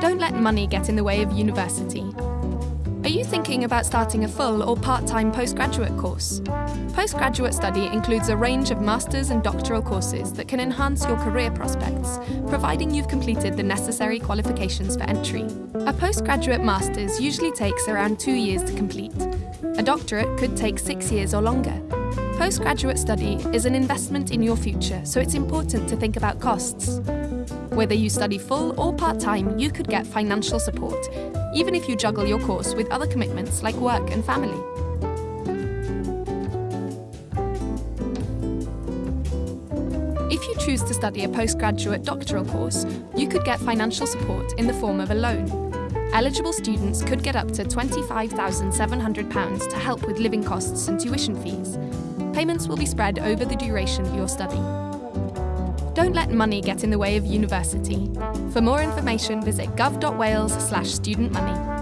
Don't let money get in the way of university. Are you thinking about starting a full or part-time postgraduate course? Postgraduate study includes a range of master's and doctoral courses that can enhance your career prospects, providing you've completed the necessary qualifications for entry. A postgraduate master's usually takes around two years to complete. A doctorate could take six years or longer. Postgraduate study is an investment in your future, so it's important to think about costs. Whether you study full or part-time, you could get financial support, even if you juggle your course with other commitments like work and family. If you choose to study a postgraduate doctoral course, you could get financial support in the form of a loan. Eligible students could get up to £25,700 to help with living costs and tuition fees. Payments will be spread over the duration of your study. Don't let money get in the way of university. For more information, visit gov.wales slash student money.